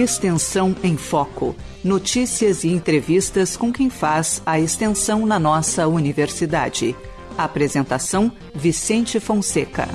Extensão em Foco. Notícias e entrevistas com quem faz a extensão na nossa universidade. Apresentação: Vicente Fonseca.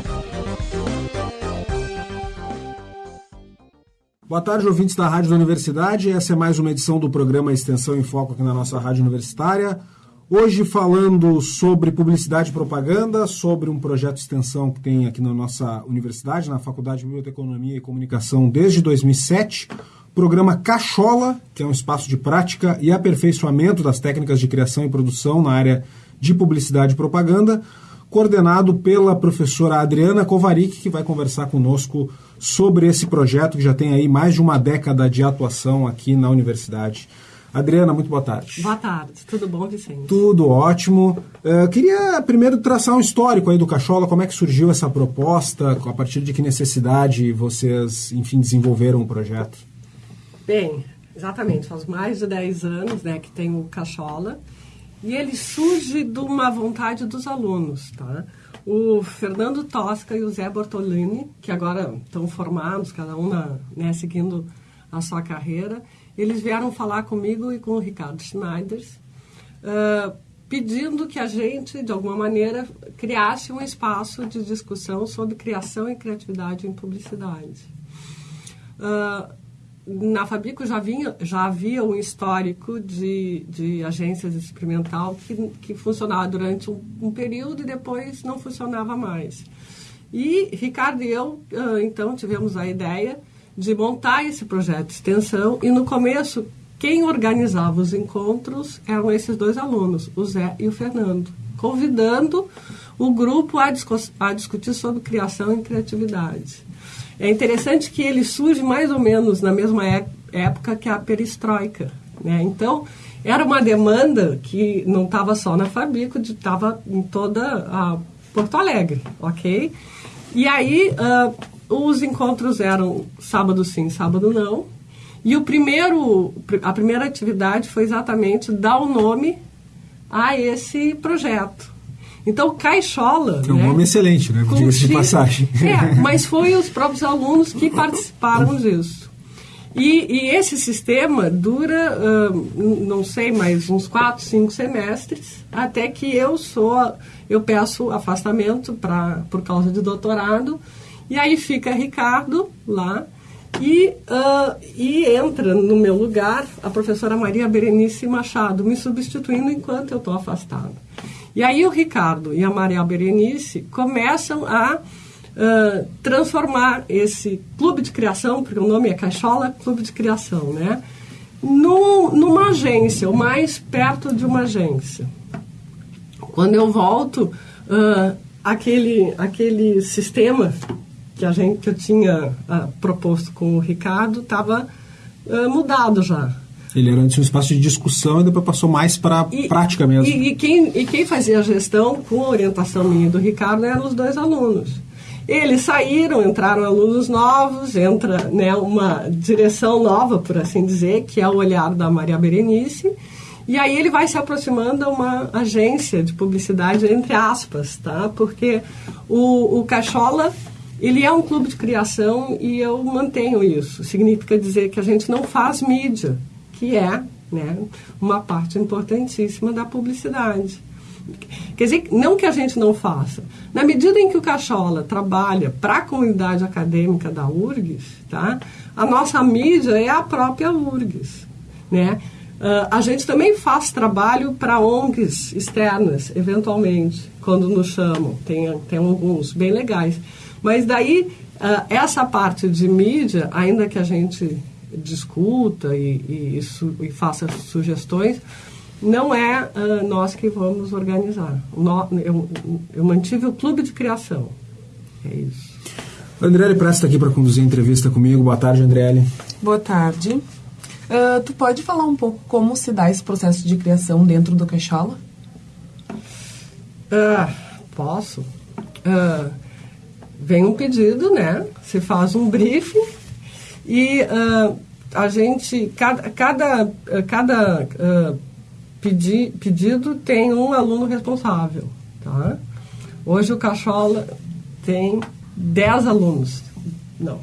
Boa tarde, ouvintes da Rádio da Universidade. Essa é mais uma edição do programa Extensão em Foco aqui na nossa Rádio Universitária. Hoje falando sobre publicidade e propaganda, sobre um projeto de extensão que tem aqui na nossa universidade, na Faculdade de Biblioteconomia e Comunicação desde 2007, programa Cachola, que é um espaço de prática e aperfeiçoamento das técnicas de criação e produção na área de publicidade e propaganda, coordenado pela professora Adriana Kovarik, que vai conversar conosco sobre esse projeto que já tem aí mais de uma década de atuação aqui na universidade. Adriana, muito boa tarde. Boa tarde, tudo bom, Vicente? Tudo ótimo. Uh, queria primeiro traçar um histórico aí do Cachola, como é que surgiu essa proposta, a partir de que necessidade vocês, enfim, desenvolveram o projeto? Bem, exatamente, faz mais de 10 anos né, que tem o Cachola, e ele surge de uma vontade dos alunos, tá? O Fernando Tosca e o Zé Bortolini, que agora estão formados, cada um na, né, seguindo a sua carreira, eles vieram falar comigo e com o Ricardo Schneider, uh, pedindo que a gente, de alguma maneira, criasse um espaço de discussão sobre criação e criatividade em publicidade. Uh, na Fabico já, vinha, já havia um histórico de, de agências experimental que, que funcionava durante um, um período e depois não funcionava mais. E Ricardo e eu, uh, então, tivemos a ideia de montar esse projeto de extensão e no começo quem organizava os encontros eram esses dois alunos, o Zé e o Fernando, convidando o grupo a, a discutir sobre criação e criatividade. É interessante que ele surge mais ou menos na mesma é época que a perestroika. Né? Então, era uma demanda que não estava só na Fabico, estava em toda a Porto Alegre, ok? E aí, uh, os encontros eram sábado sim, sábado não. E o primeiro, a primeira atividade foi exatamente dar o nome a esse projeto. Então, Caixola... É um né, nome excelente, né? Diga-se de passagem. É, mas foi os próprios alunos que participaram disso. E, e esse sistema dura, não sei, mais uns quatro, cinco semestres, até que eu sou, eu peço afastamento pra, por causa de doutorado, e aí fica Ricardo lá e, uh, e entra no meu lugar a professora Maria Berenice Machado, me substituindo enquanto eu estou afastado. E aí o Ricardo e a Maria Berenice começam a uh, transformar esse clube de criação, porque o nome é Caixola Clube de Criação, né? No, numa agência, ou mais perto de uma agência. Quando eu volto, uh, aquele, aquele sistema que a gente que eu tinha uh, proposto com o Ricardo estava uh, mudado já. Ele era um espaço de discussão e depois passou mais para prática mesmo. E, e, quem, e quem fazia a gestão com a orientação minha e do Ricardo eram os dois alunos. Eles saíram, entraram alunos novos, entra né, uma direção nova, por assim dizer, que é o olhar da Maria Berenice. E aí ele vai se aproximando a uma agência de publicidade, entre aspas, tá? Porque o, o Cachola ele é um clube de criação e eu mantenho isso. Significa dizer que a gente não faz mídia, que é né, uma parte importantíssima da publicidade. Quer dizer, não que a gente não faça. Na medida em que o Cachola trabalha para a comunidade acadêmica da URGS, tá, a nossa mídia é a própria URGS. Né? Uh, a gente também faz trabalho para ONGs externas, eventualmente, quando nos chamam. Tem, tem alguns bem legais. Mas daí, uh, essa parte de mídia, ainda que a gente discuta e, e, su, e faça sugestões, não é uh, nós que vamos organizar. No, eu, eu, mantive o clube de criação. É isso. Andriele Presta aqui para conduzir a entrevista comigo. Boa tarde, Andriele. Boa tarde. Uh, tu pode falar um pouco como se dá esse processo de criação dentro do Caixola? Uh, posso. Uh, vem um pedido, né? Se faz um briefing e uh, a gente, cada, cada, cada uh, pedi, pedido tem um aluno responsável, tá? Hoje o Cachola tem 10 alunos. Não,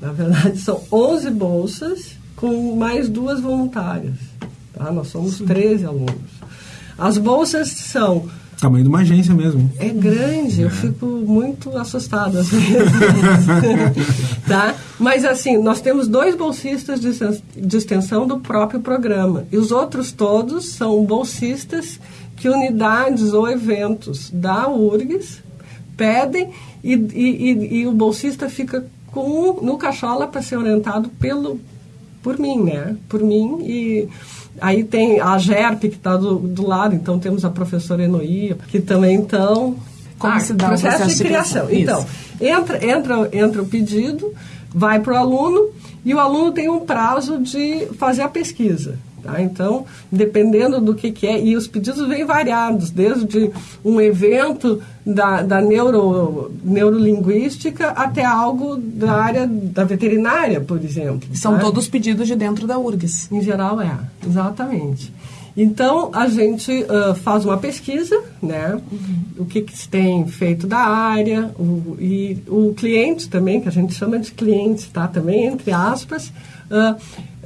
na verdade são 11 bolsas com mais duas voluntárias. Tá? Nós somos 13 alunos. As bolsas são Tamanho de uma agência mesmo. é grande, eu fico muito assustada às vezes. tá? Mas assim, nós temos dois bolsistas de extensão do próprio programa. E os outros todos são bolsistas que unidades ou eventos da URGS pedem e, e- e- e o bolsista fica com, no cachola para ser orientado pelo, por mim, né? Por mim e aí tem a GERP que está do, do lado, então temos a professora Enoia, que também então Como se dá o processo de criação? Então, entra, entra, entra o pedido, vai para o aluno e o aluno tem um prazo de fazer a pesquisa. Tá? Então, dependendo do que, que é, e os pedidos vêm variados, desde um evento da, da neuro, neurolinguística até algo da área da veterinária, por exemplo. São tá? todos pedidos de dentro da URGS. Em geral é, exatamente. Então a gente ah, faz uma pesquisa, né? O que, que se tem feito da área, o, e o cliente também, que a gente chama de cliente, tá? Também entre aspas, ah,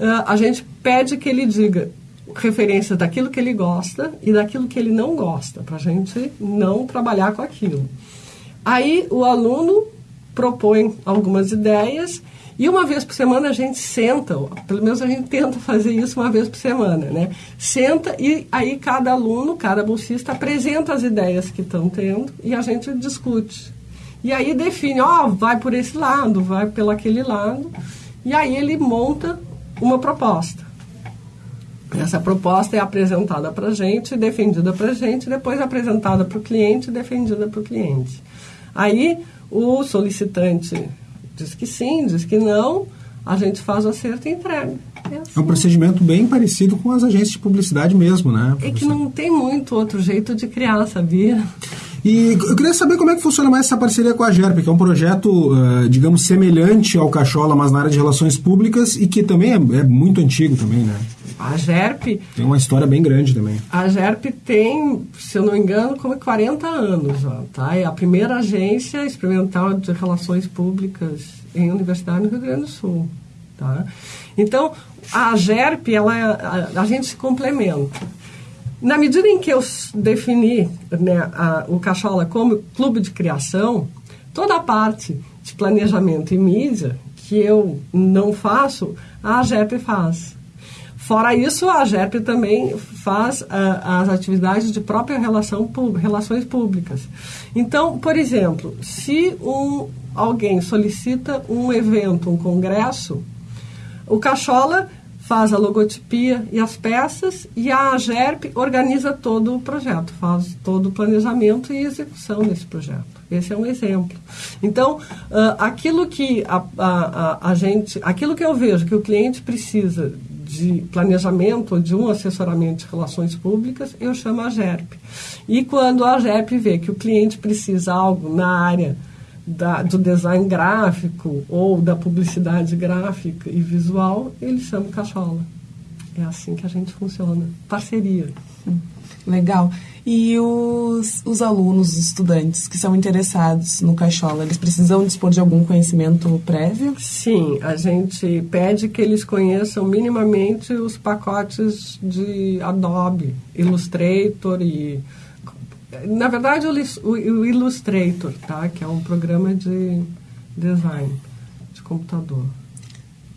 ah, a gente pede que ele diga referências daquilo que ele gosta e daquilo que ele não gosta, para a gente não trabalhar com aquilo. Aí o aluno propõe algumas ideias e uma vez por semana a gente senta, pelo menos a gente tenta fazer isso uma vez por semana, né? Senta e aí cada aluno, cada bolsista apresenta as ideias que estão tendo e a gente discute. E aí define, ó, vai por esse lado, vai pelo aquele lado, e aí ele monta uma proposta. Essa proposta é apresentada para a gente, defendida para a gente, depois apresentada para o cliente, defendida para o cliente. Aí o solicitante diz que sim, diz que não, a gente faz o acerto e entrega. É, assim. É um procedimento bem parecido com as agências de publicidade mesmo, né? É que professor? não tem muito outro jeito de criar, sabia? E eu queria saber como é que funciona mais essa parceria com a GERP, que é um projeto, eh, digamos, semelhante ao Cachola, mas na área de relações públicas e que também é, é muito antigo também, né? A GERP, Tem uma história bem grande também. a GERP tem, se eu não me engano, como 40 anos, ó, tá? É a primeira agência experimental de relações públicas em universidade no Rio Grande do Sul, tá? Então, a GERP, ela, é- a, a gente se complementa. Na medida em que eu defini né, a- o Cachola como clube de criação, toda a parte de planejamento e mídia que eu não faço, a GERP faz. Fora isso, a GERP também faz ah, as atividades de própria relação, relações públicas. Então, por exemplo, se um, alguém solicita um evento, um congresso, o Cachola faz a logotipia e as peças e a GERP organiza todo o projeto, faz todo o planejamento e execução desse projeto. Esse é um exemplo. Então, ah, aquilo que a, a, a, gente, aquilo que eu vejo que o cliente precisa de planejamento ou de um assessoramento de relações públicas, eu chamo a GERP. E quando a GERP vê que o cliente precisa algo na área da, do design gráfico ou da publicidade gráfica e visual, ele chama o Cachola. É assim que a gente funciona. Parceria. Legal. E os, os alunos, os estudantes que são interessados no Cachola, eles precisam dispor de algum conhecimento prévio? Sim, a gente pede que eles conheçam minimamente os pacotes de Adobe, Illustrator e. Na verdade, o, o- Illustrator, tá? que é um programa de design de computador.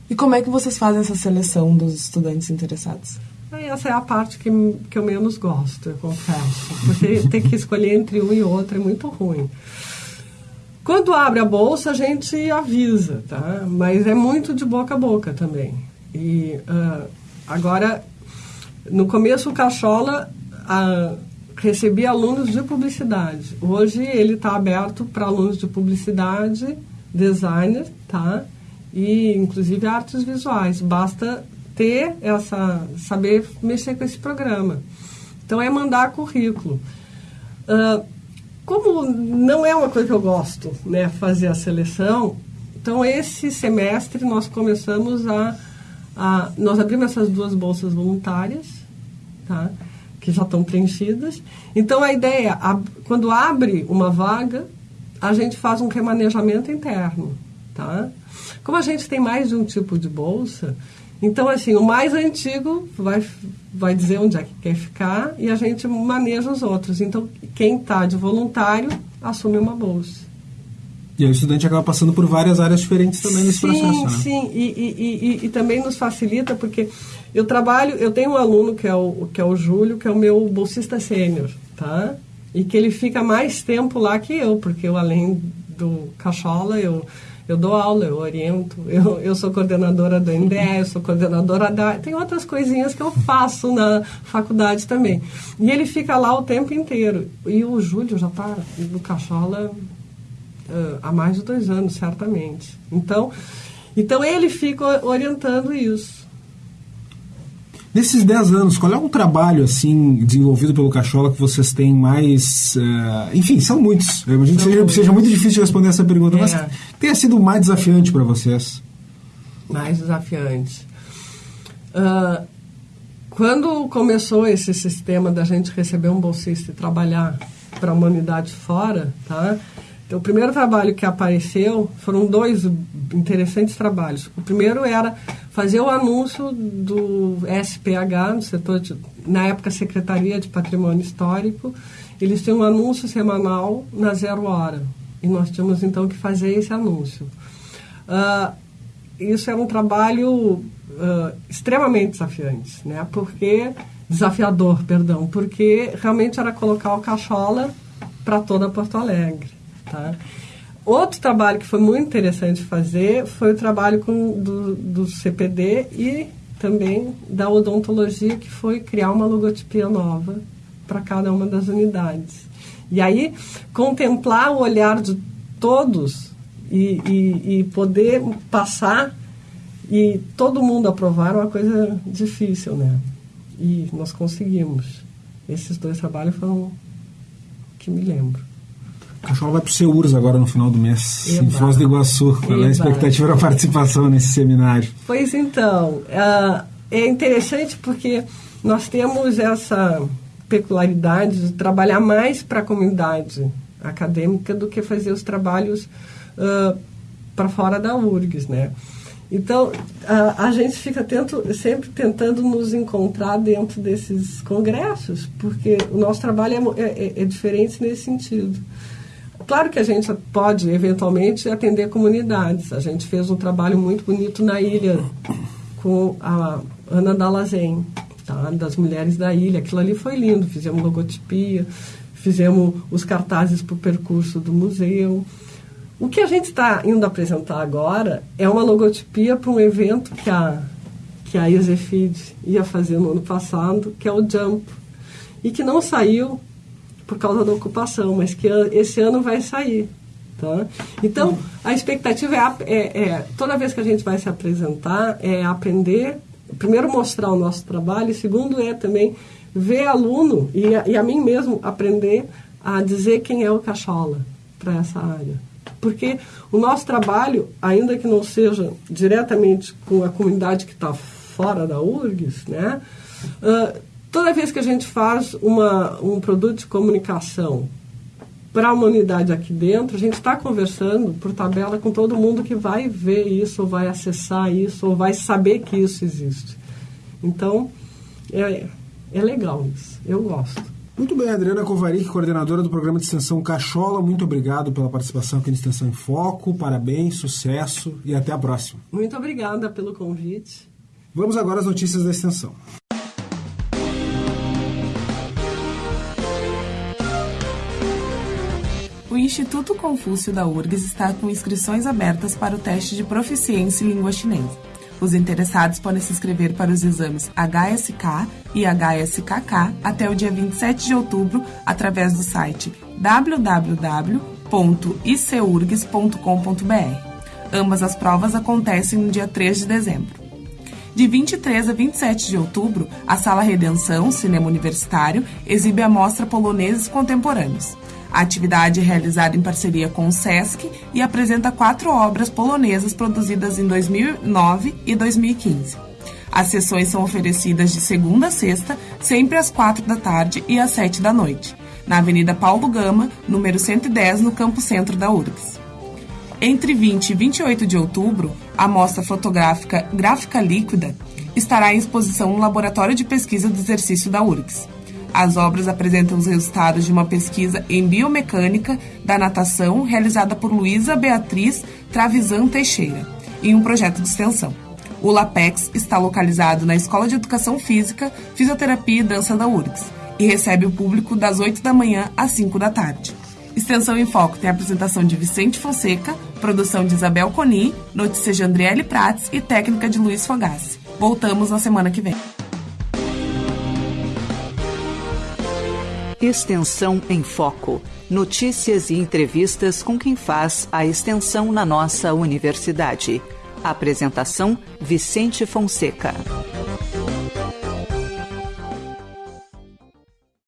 E como é que vocês fazem essa seleção dos estudantes interessados? Essa é a parte que, que eu menos gosto, eu confesso. Você ter que escolher entre um e outro é muito ruim. Quando abre a bolsa, a gente avisa, tá? Mas é muito de boca a boca também. E ah, agora, no começo, o Cachola ah, recebia alunos de publicidade. Hoje ele está aberto para alunos de publicidade, designer, tá? E inclusive artes visuais. Basta ter essa saber mexer com esse programa. Então é mandar currículo. Ah, como não é uma coisa que eu gosto, né, fazer a seleção, então esse semestre nós começamos a, a nós abrimos essas duas bolsas voluntárias, tá, que já estão preenchidas. Então a ideia, a, quando abre uma vaga, a gente faz um remanejamento interno, tá? Como a gente tem mais de um tipo de bolsa, Então, assim, o mais antigo vai, vai dizer onde é que quer ficar e a gente maneja os outros. Então, quem está de voluntário assume uma bolsa. E aí o estudante acaba passando por várias áreas diferentes também nesse sim, processo. Né? Sim, e, e, e, e, também nos facilita, porque eu trabalho, eu tenho um aluno que é o, que é o Júlio, que é o meu bolsista sênior, tá? E que ele fica mais tempo lá que eu, porque eu, além do Cachola, eu, eu dou aula, eu oriento, eu, eu sou coordenadora do NDE, eu sou coordenadora da... Tem outras coisinhas que eu faço na faculdade também. E ele fica lá o tempo inteiro. E o Júlio já está no Cachola uh, há mais de dois anos, certamente. Então, então ele fica orientando isso. Nesses 10 anos, qual é um trabalho assim desenvolvido pelo Cachola que vocês têm mais. Uh, enfim, são muitos. Eu imagino que seja, seja, muito difícil responder essa pergunta, é. mas tenha sido mais desafiante para vocês? Mais desafiante. Uh, quando começou esse sistema da gente receber um bolsista e trabalhar para a humanidade fora, tá? Então, o primeiro trabalho que apareceu foram dois interessantes trabalhos. O primeiro era fazer o anúncio do SPH, no setor de, na época Secretaria de Patrimônio Histórico. Eles têm um anúncio semanal na zero hora. E nós tínhamos então que fazer esse anúncio. Uh, isso era um trabalho uh, extremamente desafiante, né? Porque desafiador, perdão, porque realmente era colocar o cachola para toda Porto Alegre. Tá? Outro trabalho que foi muito interessante fazer foi o trabalho com, do, do CPD e também da odontologia, que foi criar uma logotipia nova para cada uma das unidades. E aí, contemplar o olhar de todos e, e, e poder passar e todo mundo aprovar é uma coisa difícil, né? E nós conseguimos. Esses dois trabalhos foram que me lembro. O cachorro vai para o Seurs agora no final do mês, Eba. em Foz do Iguaçu. Qual é a expectativa para participação nesse seminário? Pois então, uh, é interessante porque nós temos essa peculiaridade de trabalhar mais para a comunidade acadêmica do que fazer os trabalhos uh, para fora da URGS, né? Então, a, a gente fica tento, sempre tentando nos encontrar dentro desses congressos, porque o nosso trabalho é, é, é diferente nesse sentido. Claro que a gente pode, eventualmente, atender comunidades. A gente fez um trabalho muito bonito na ilha com a Ana Dalazen, tá? das mulheres da ilha. Aquilo ali foi lindo. Fizemos logotipia, fizemos os cartazes para o percurso do museu. O que a gente está indo apresentar agora é uma logotipia para um evento que a, que a Isefid ia fazer no ano passado, que é o Jump, e que não saiu por causa da ocupação, mas que esse ano vai sair. Tá? Então, a expectativa é, é, é, toda vez que a gente vai se apresentar, é aprender, primeiro mostrar o nosso trabalho, e segundo é também ver aluno e a, e a mim mesmo aprender a dizer quem é o Cachola para essa área. Porque o nosso trabalho, ainda que não seja diretamente com a comunidade que está fora da URGS, né, uh, Toda vez que a gente faz uma, um produto de comunicação para a humanidade aqui dentro, a gente está conversando por tabela com todo mundo que vai ver isso, ou vai acessar isso, ou vai saber que isso existe. Então, é, é legal isso. Eu gosto. Muito bem, Adriana Kovarik, coordenadora do programa de extensão Cachola, muito obrigado pela participação aqui no Extensão em Foco. Parabéns, sucesso e até a próxima. Muito obrigada pelo convite. Vamos agora às notícias da extensão. Instituto Confúcio da URGS está com inscrições abertas para o teste de proficiência em língua chinesa. Os interessados podem se inscrever para os exames HSK e HSKK até o dia 27 de outubro através do site www.icurgs.com.br. Ambas as provas acontecem no dia 3 de dezembro. De 23 a 27 de outubro, a Sala Redenção, Cinema Universitário, exibe a mostra Poloneses Contemporâneos. A atividade é realizada em parceria com o SESC e apresenta quatro obras polonesas produzidas em 2009 e 2015. As sessões são oferecidas de segunda a sexta, sempre às quatro da tarde e às sete da noite, na Avenida Paulo Gama, número 110, no Campo Centro da URGS. Entre 20 e 28 de outubro, a mostra fotográfica Gráfica Líquida estará em exposição no Laboratório de Pesquisa do Exercício da URGS. As obras apresentam os resultados de uma pesquisa em biomecânica da natação realizada por Luísa Beatriz Travisan Teixeira, em um projeto de extensão. O LAPEX está localizado na Escola de Educação Física, Fisioterapia e Dança da URGS e recebe o público das 8 da manhã às 5 da tarde. Extensão em Foco tem a apresentação de Vicente Fonseca, produção de Isabel Coni, notícias de Andriele Prates e técnica de Luiz Fogassi. Voltamos na semana que vem. Extensão em Foco. Notícias e entrevistas com quem faz a extensão na nossa universidade. Apresentação: Vicente Fonseca.